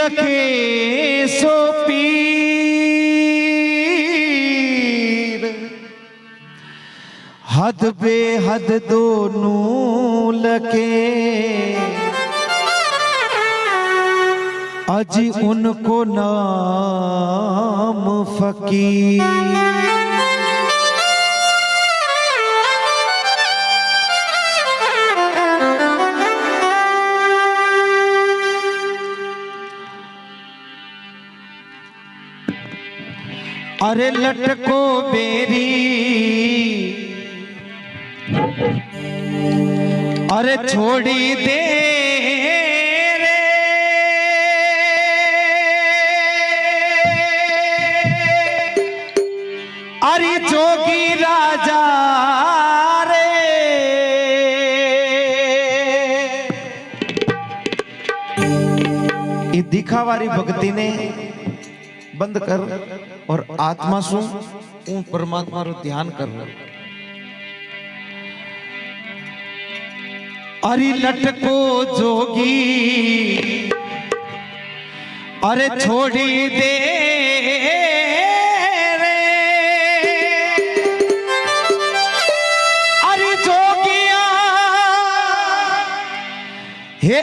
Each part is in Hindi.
लगे सो पीर। हद बेहद दोनों लगे अजी उनको नाम फकीर। अरे लटको बेरी। अरे छोड़ी दे अरे जोगी राजा रे। दिखावारी भक्ति ने बंद कर। और आत्मा सु હું પરમાત્માનું ધ્યાન કરું અરે લટકો જોગી અરે છોડી દે રે અરે જોગિયા હે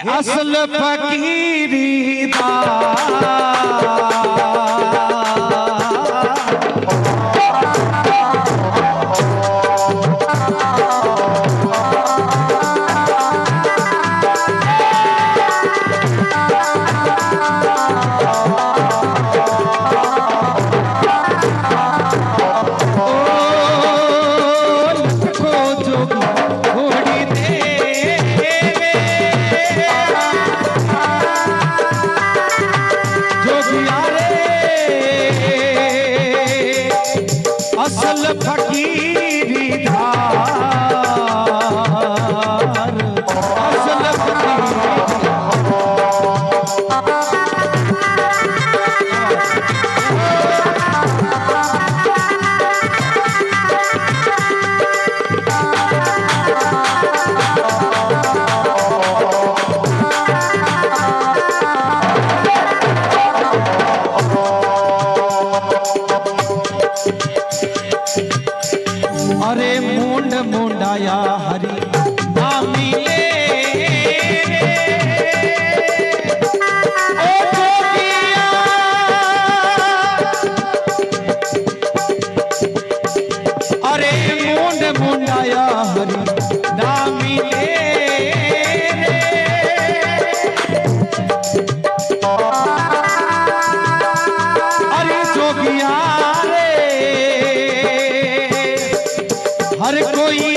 जोगिया रे। हर कोई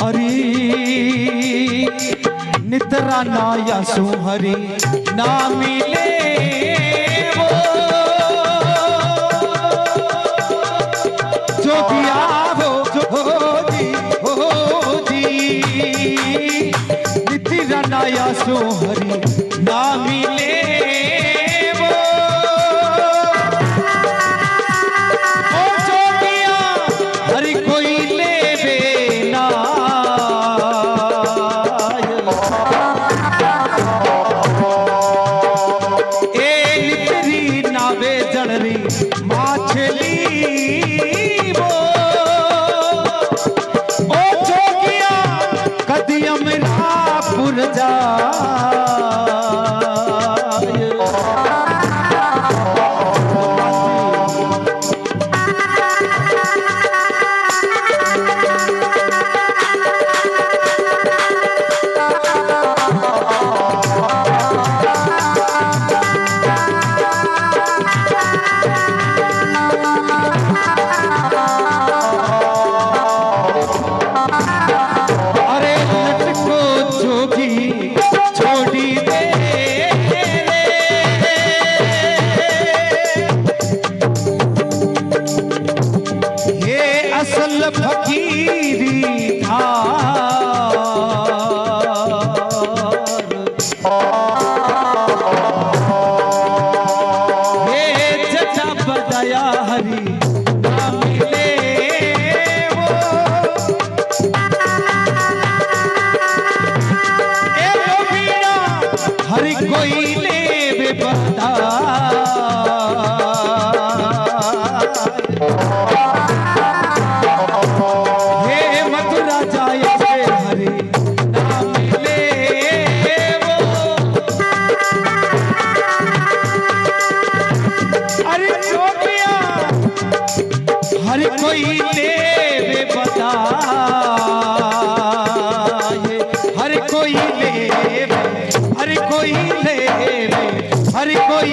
हरी नितरा नाया सुहरी ना मिले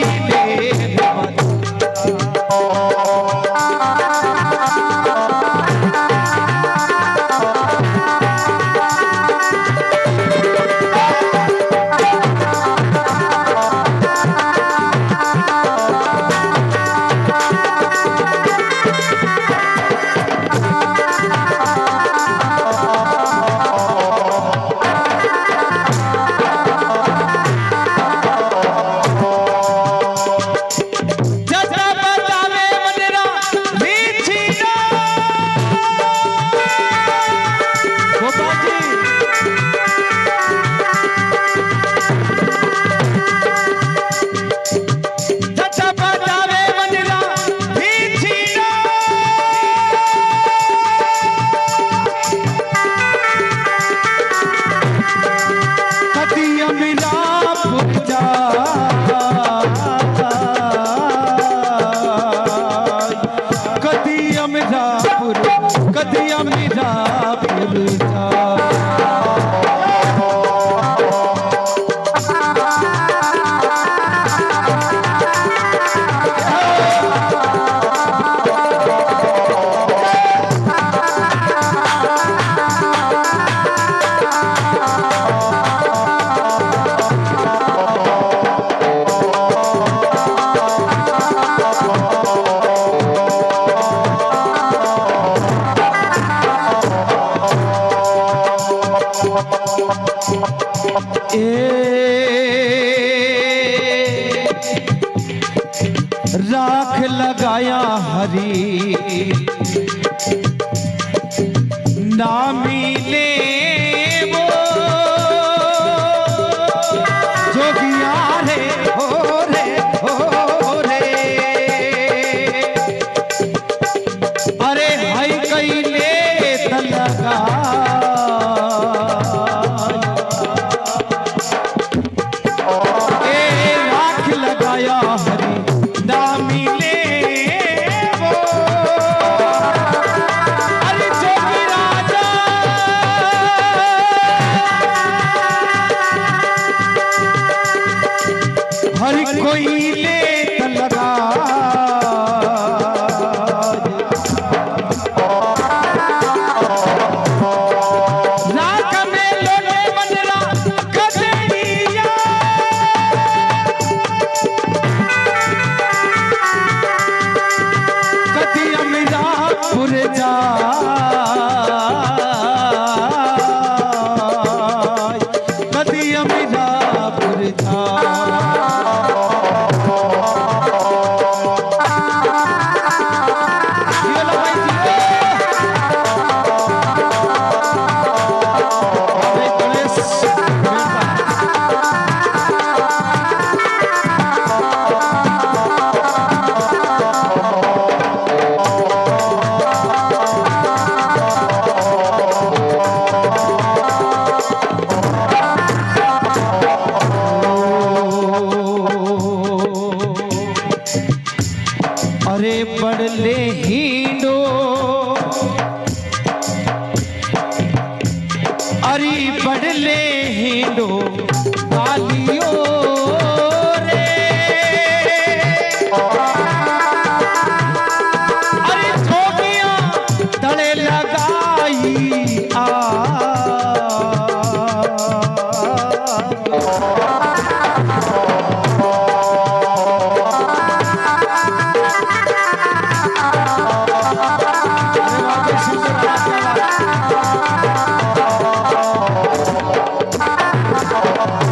हर हरी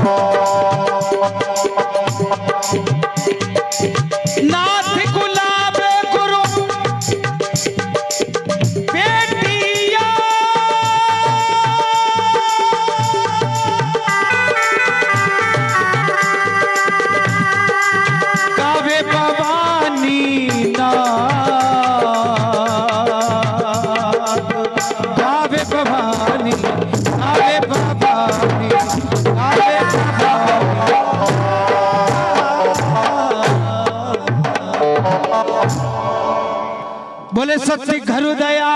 Oh. बोले सत्य घर दया